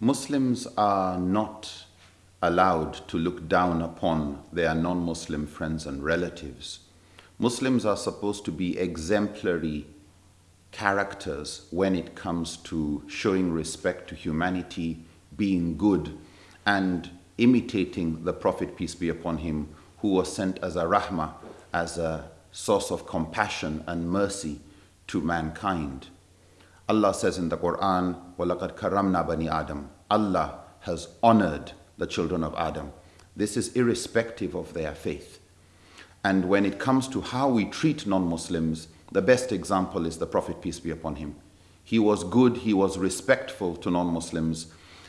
Muslims are not allowed to look down upon their non Muslim friends and relatives. Muslims are supposed to be exemplary characters when it comes to showing respect to humanity, being good, and imitating the Prophet, peace be upon him, who was sent as a rahmah, as a source of compassion and mercy to mankind. Allah says in the Quran, وَلَقَدْ كَرَّمْنَا بَنِي Adam. Allah has honored the children of Adam. This is irrespective of their faith. And when it comes to how we treat non Muslims, the best example is the Prophet, peace be upon him. He was good, he was respectful to non Muslims,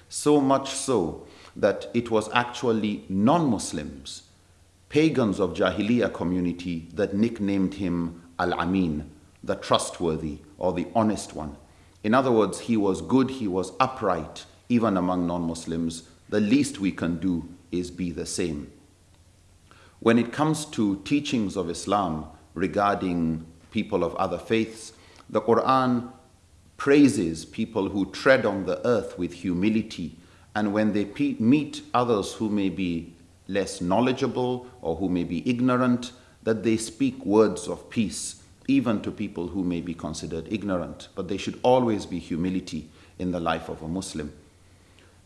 so much so that it was actually non Muslims, pagans of Jahiliyyah community, that nicknamed him Al Amin, the trustworthy or the honest one. In other words, he was good, he was upright, even among non Muslims. The least we can do is be the same. When it comes to teachings of Islam regarding people of other faiths, the Quran praises people who tread on the earth with humility, and when they meet others who may be less knowledgeable or who may be ignorant, that they speak words of peace, even to people who may be considered ignorant. But there should always be humility in the life of a Muslim.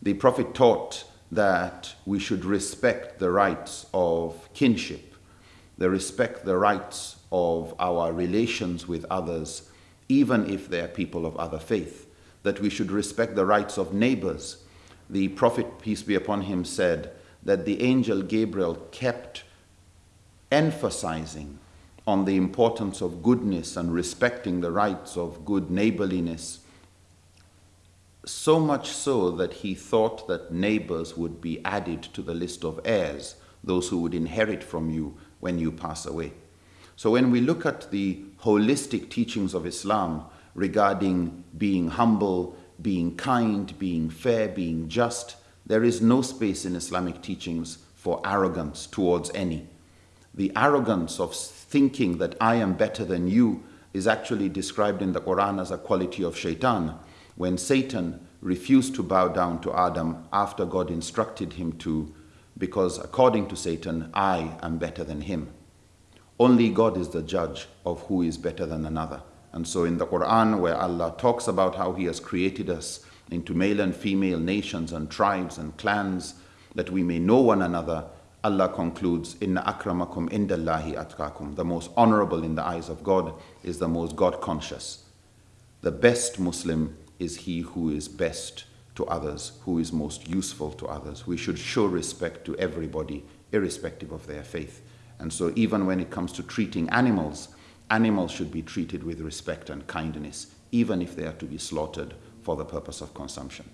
The Prophet taught that we should respect the rights of kinship, the respect the rights of our relations with others, even if they are people of other faith, that we should respect the rights of neighbors. The Prophet, peace be upon him, said that the angel Gabriel kept emphasizing on the importance of goodness and respecting the rights of good neighborliness so much so that he thought that neighbors would be added to the list of heirs, those who would inherit from you when you pass away. So when we look at the holistic teachings of Islam regarding being humble, being kind, being fair, being just, there is no space in Islamic teachings for arrogance towards any. The arrogance of thinking that I am better than you is actually described in the Quran as a quality of shaitan when Satan refused to bow down to Adam after God instructed him to, because according to Satan, I am better than him. Only God is the judge of who is better than another. And so in the Quran, where Allah talks about how He has created us into male and female nations and tribes and clans, that we may know one another, Allah concludes, Inna akramakum indallahi atkakum. The most honorable in the eyes of God is the most God conscious. The best Muslim is he who is best to others, who is most useful to others. We should show respect to everybody, irrespective of their faith. And so, even when it comes to treating animals, animals should be treated with respect and kindness, even if they are to be slaughtered for the purpose of consumption.